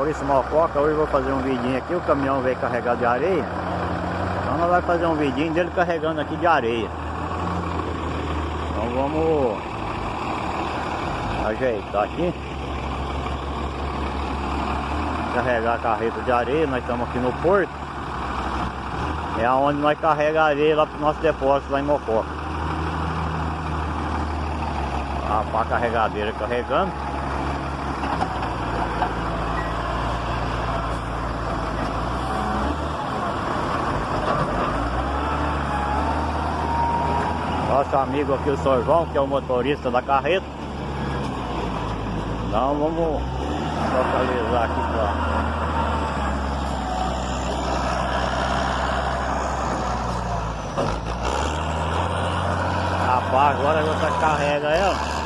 Maurício Mococa, hoje eu vou fazer um vidinho aqui, o caminhão veio carregar de areia. Então nós vamos fazer um vidinho dele carregando aqui de areia. Então vamos ajeitar aqui. Carregar a carreta de areia, nós estamos aqui no porto. É onde nós carregamos areia lá para o nosso depósito lá em Mococa. A pá carregadeira carregando. Nosso amigo aqui, o Sr. João, que é o motorista da carreta. Então vamos localizar aqui para Rapaz, agora você carrega ela.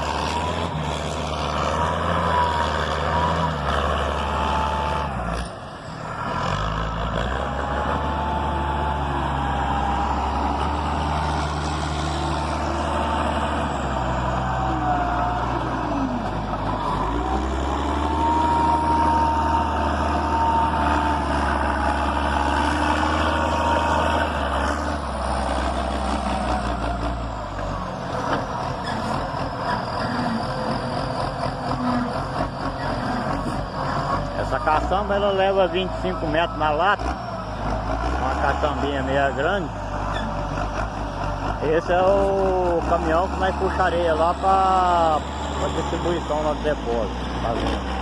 Caçamba ela leva 25 metros na lata. Uma caçambinha meia grande. Esse é o caminhão que nós puxa areia lá para distribuição lá do depósito Tá vendo?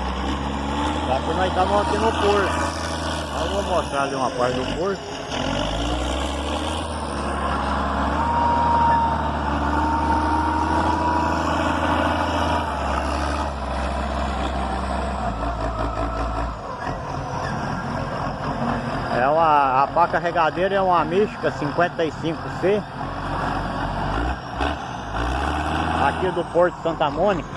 Aqui nós estamos aqui no porto Eu vou mostrar ali uma parte do porto É uma, a pá carregadeira é uma mística 55C Aqui do Porto Santa Mônica.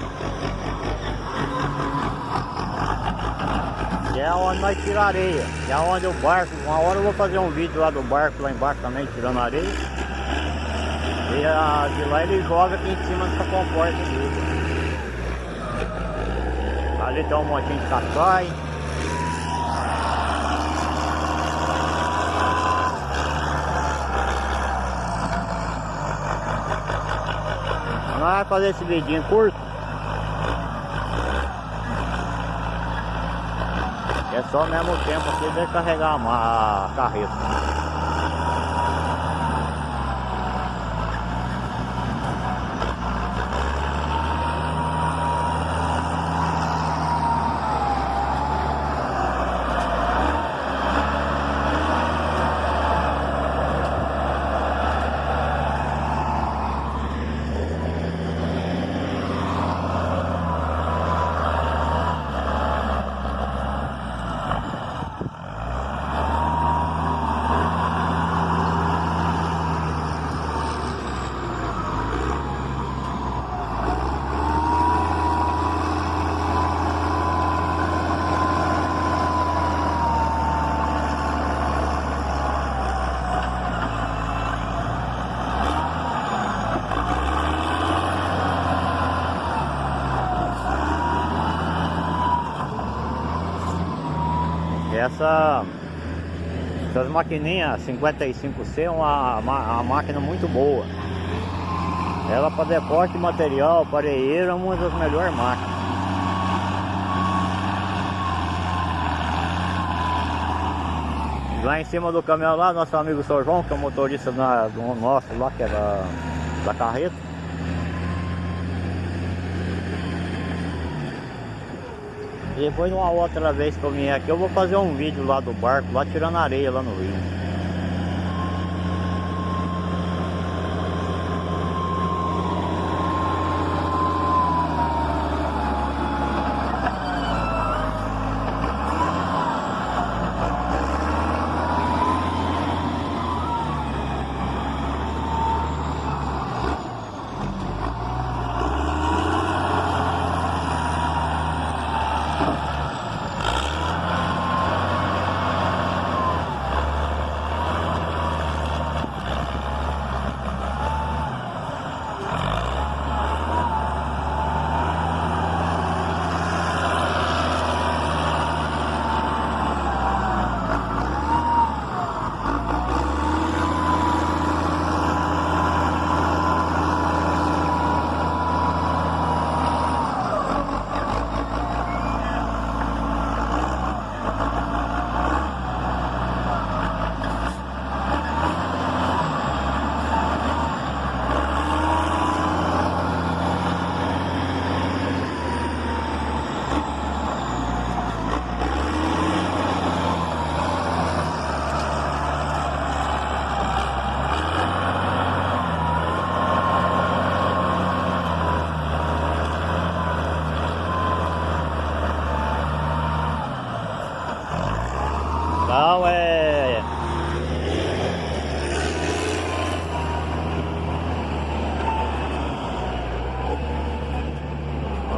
Que é onde nós tiramos areia. Que é onde o barco, uma hora eu vou fazer um vídeo lá do barco lá embaixo também tirando areia. E a, de lá ele joga aqui em cima dessa comporta Ali tem um montinho de caçai Vai fazer esse vidinho curto. É só mesmo tempo aqui de carregar a carreta. Essa essas maquininhas 55C é uma, uma, máquina muito boa. Ela para depósito de material, pareeiro, é uma das melhores máquinas. Lá em cima do caminhão lá, nosso amigo Sr. João, que é o motorista do nosso lá, que é da, da carreta. Depois uma outra vez que eu vier aqui eu vou fazer um vídeo lá do barco, lá tirando areia lá no rio.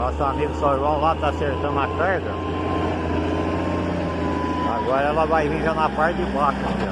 Nosso amigo João lá tá acertando a carga. Agora ela vai vir já na parte de baixo. Aqui,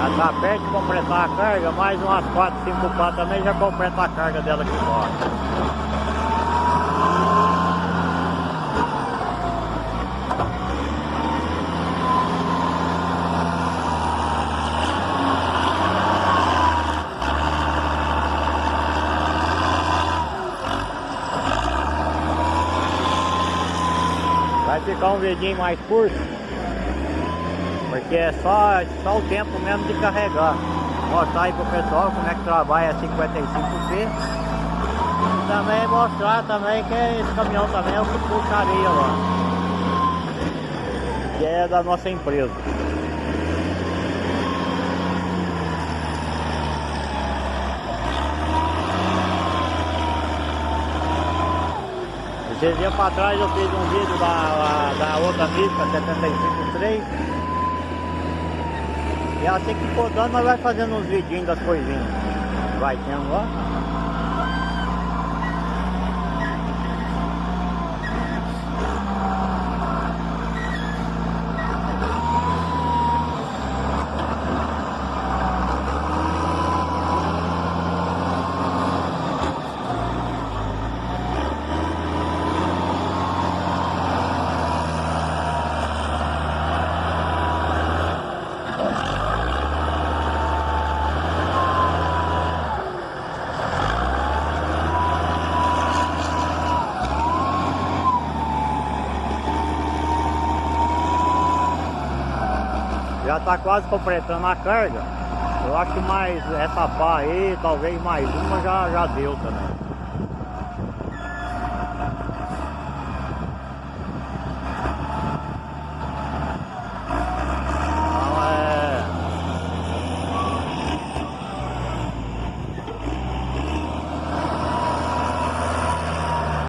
Já tá perto de completar a carga, mais umas 4, 5 pá também já completa a carga dela aqui fora. Vai ficar um vidinho mais curto. Porque é só, só o tempo mesmo de carregar. Mostrar aí pro pessoal como é que trabalha a 55C. E também mostrar também que esse caminhão também é o que puxa lá. Que é da nossa empresa. Esses dias para trás eu fiz um vídeo da, da outra mística 753 E assim que for dando nós vai fazendo uns vidinhos das coisinhas. Vai tendo lá Já tá quase completando a carga. Eu acho que mais essa pá aí, talvez mais uma já, já deu também.